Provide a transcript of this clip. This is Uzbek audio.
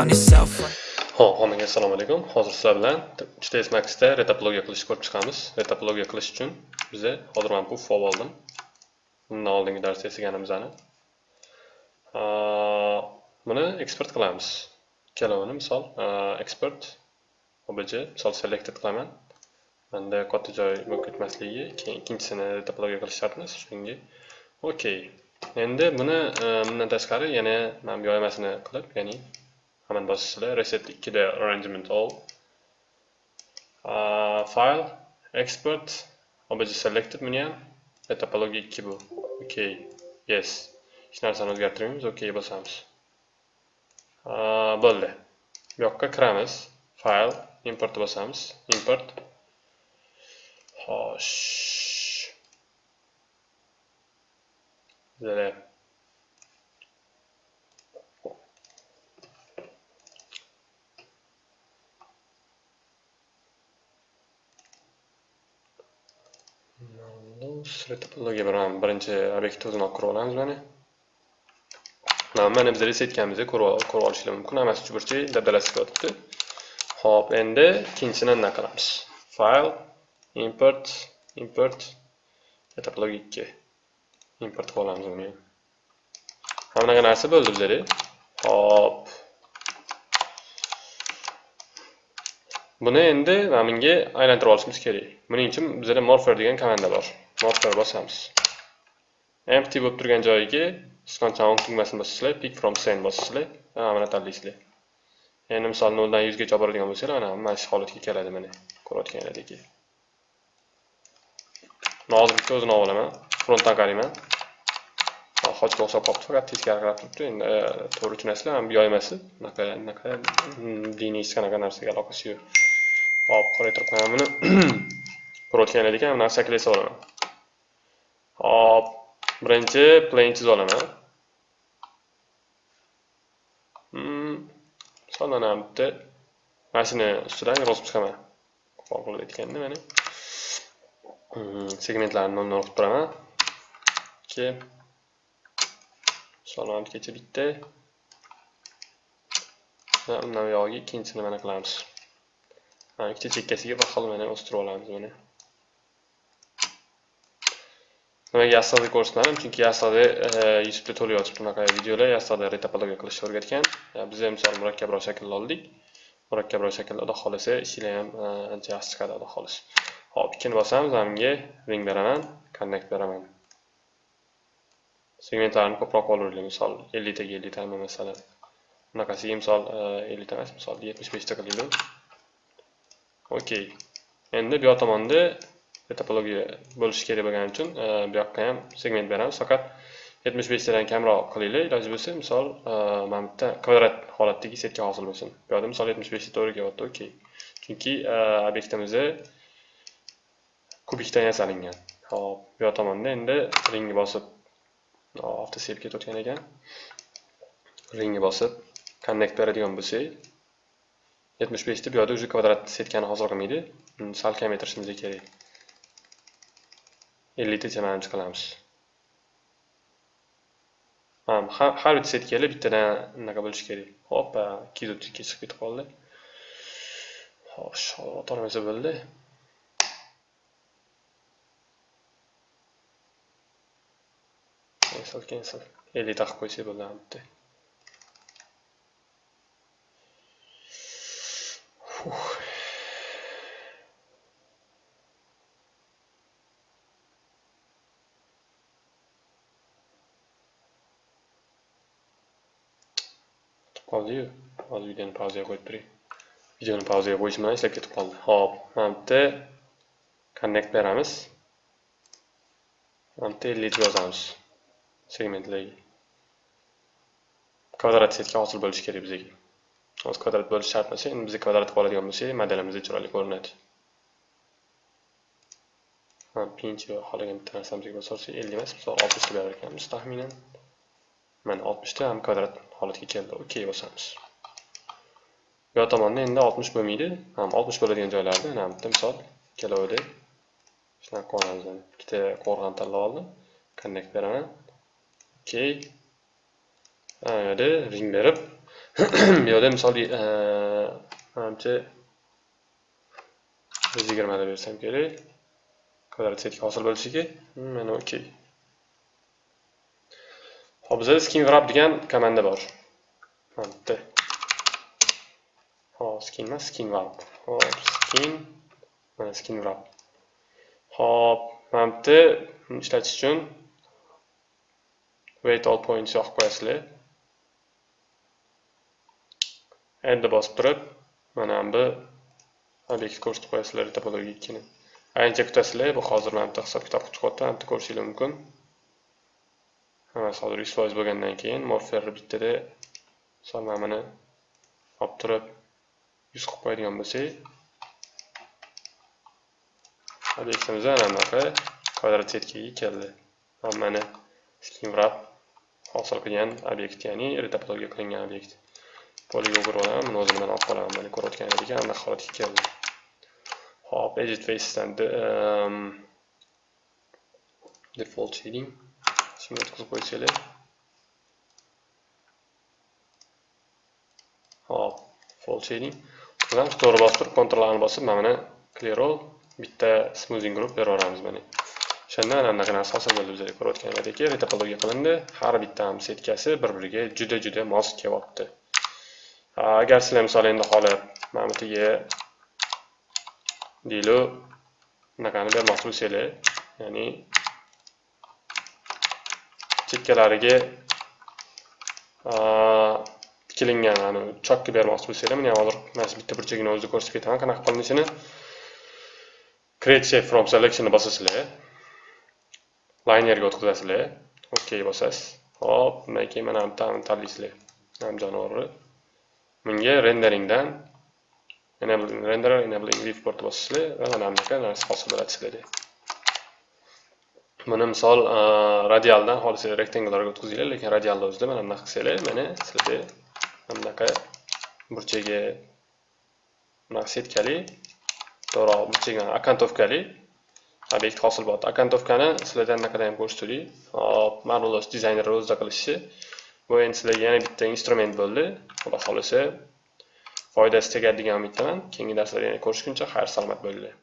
on yourself. Ho'p, hammaga assalomu alaykum. Hozir sizlar bilan HTS Max'da retopologiya qilishni ko'rib chiqamiz. Retopologiya qilish uchun biza hozir mana bu fol oldim. Bundan oldingi darsda eslaganimizni. Buni eksport qilamiz. Ikkalovini misol eksport obj misol selected qilaman. manda katta joy bo'lib ketmasligi, keyin ikkinchisini retopologiya qilish shartmas. Shunga OK. Endi buni bundan tashqari yana mana bu yoymasini qilib, ya'ni hemen bosishlar reset 2 da arrangement all. Uh, file export obj selected buni ham topologiya 2 bu. Ok yes. Hech narsani o'zgartirmaymiz ok bosamiz uh, bo'ldi bu yoqqa kiramiz file import bosamiz import. Xo'sh topologiya bilan birinchi obyektni o'zini olib kirib olamiz mana mana biz resetganimizda ko'rib olishlar mumkin hammasi chuburchak dabdalasi kelyapti ho'p endi ikkinchisini nima qilamiz. File import import topologiya ikki. Import qilib olamiz uni. Ham bunaqa narsa bo'ldi bizada hop buni endi mana bunga aylantirib olishimiz kerak. Buning uchun bizada morpher degan komanda bor. Morpher bosamiz. Empty bo'lib turgan joyiga sichqonchani o'ng tugmasini bosasizlar pick from scene bosasizlar. Mana tanlaysizlar. Endi misol noldan yuzgacha olib boradigan bo'lsanglar mana mana shu holatga keladi mana. Ko'rayotganlaringdek hozir bitta o'zini olib olaman frontdan qarayman xochga o'xshab qolibdi faqat teskari qarab turibdi. Endi e, to'g'ri tushunasizlar mana bu yoymasi bunaqa bunaqa hmm, diniy hech qanaqa narsaga aloqasi yo'q. Hop qaray qo'yaman buni. Ko'rayotganlar mana buni shaklga olaman. Hop birinchi plane mm, chizib olaman misol mana bitta mana shuni ustidan yozib chiqaman qo'pol bo'layotganda mana mm, segmentlarni nol qilib turaman keyin misol kecha bitta undan buyog'iga ikkinchisini mana qilamiz mana ikkita chekkasiga bir xil mana o'stirib olamiz mana nimaga yassada ko'rsatmadim chunki yassada e, youtubeda to'la yotibdi bunaqa videolar yassada retopologiya qilishni o'rgatgan biz ham misol murakkabroq shaklni oldik murakkabroq shaklda xudo xohlasa ishinglar ham ancha yaxshi chiqadi xudo xohlasa hop ikkini bosamiz bunga ring beraman connect beraman segmentlarni ko'proq olaveraylik misol elliktaga elliktami masalan bunaqasiga misol e, ellikta emas misol yetmish beshta qilaylik ok. Endi bu yoq tomonda topologiya bo'lishi kerak bo'lgani uchun e, bu yoqqa ham segment beramiz. Faqat yetmish beshtadan kamroq qilinglar iloji bo'lsa misol e, mana bitta kvadrat holatdagi setka hosil bo'lsin. Bu yoqda misol yetmish beshta to'g'ri kelyapti okey chunki e, obyektimizni kubikdan yasalingan. Hop bu yoq tomonda endi ringni bosib avtosel ketayotgan ekan. Ringni bosib connect beradigan bo'lsak yetmish beshta bu yoqda уже kvadrat setkani hosil qilmaydi. Sal kamaytirishimiz kerak. Elliktacha manimcha qilamiz. Har bitta setkaga bittadan unaqa bo'lishi kerak. Hoppa ikki yuz chiqib ketib qoldi. Xo'sh o'tolmasa bo'ldi. Cancel cancel ellikta qilib qo'ysak bo'ladi bitta. Qoldiyu hozir videoni pauzaga qo'yib turing. videoni pauzaga qo'yish bilan ishlab ketib qoldi. Hop mana bitta connect beramiz. Mana bitta ellik yozamiz. Segmentlarga kvadrat setka hosil bo'lishi kerak bizga. Hozir kvadrat bo'lishi shart emas endi biz kvadrat qoladigan oladigan bo'lsak modelimiz chiroyli ko'rinadi. Pinch xohlagan bitta narsamizga bosorsak ellik emas misol oltmishta berar ekanmiz taxminan. Mana oltmishta ham kvadrat holatga keldi ok bosamiz bu yoq tomonda endi oltmish bo'lmaydi ham oltmish bo'ladigan joylarda mana bitta misol ikkalovida shunaqa qilamiz ikkita qo'rg'on tanlab oldim connect beraman ok bu yerda ring berib bu yerda misol manimcha yuz yigirmada bersam kerak kvadrat setka hosil bo'lishiga mana okey hop bizda skin wrap degan komanda bor. Mana bitta. Hop skin emas skin wrap hop skin mana skin wrap hop mana bitta ishlatish uchun wait all points yoqib qo'yasizlar. Endi bosib turib mana bu obyekt ko'rsatib qo'yasizlar topologikini ancha kutasizlar bu hozir mana bitta hisob kitob qilib chiqyapti mana ko'rishingiz mumkin. Hammasi hozir yuz foiz bo'lgandan keyin morfer bittada misol olib turib yuz qilib qo'yadigan bo'lsak obyektimiz mana bunaqa kvadrat setkaga keldi mana skin wrap hosil qilgan obyekt ya'ni retopologiya qilingan obyekt poligon qurib olaman buni o'zini olib qolaman mana ko'rayotganingizdek anaqa holatga keldi hop edit facedan um, default shading. Shunga o'tkazib qo'ysanglar hop default shading to'g'ri bosib turib ctrl ni bosib mana buni clear all bitta smoothing group beraveramiz mana o'shanda mana bunaqa narsa hosil bo'ldi bizga ko'rayotganingizdek retopologiya qilindi har bitta setkasi bir biriga juda juda mos kelyapti agar sizlar misol endi hali mana bu yerga deyli bunaqani bermoqchi bo'lsanglar ya'ni chekkalariga tikilingan ani chokka bermoqchi bo'lsanglar mana hozir mana shu bitta burchagini o'zida ko'rsatib ketaman. Qanaqa qilinishini create shape from selectionni bosasizlar. Linerga o'tkazasizlar. Ok bosasiz. Hop undan keyin mana bu tanlaysizlar. Jonivorni. Bunga renderingdan enabling render enabling viewport bosasizlar va mana bunaqa narsa hosil bo'ladi sizlarda buni misol radialdan xolis rektangularga o'tkazinglar lekin radialni o'zida mana bunaqa qilsanglar mana sizlarda mana bunaqa burchagi bunaqa setkali to'g'ri burchagi akantovkali obyekt hosil bo'ladi. Akantovkani sizlarda anaqada ham ko'rsatdik hop marvelous dizayner o'zida qilishi. Bu endi sizlarga yana bitta instrument bo'ldi. Xudo xohlasa foydasi tegadigan umiddaman. Keyingi darslarda yana ko'rishguncha xayr salomat bo'linglar.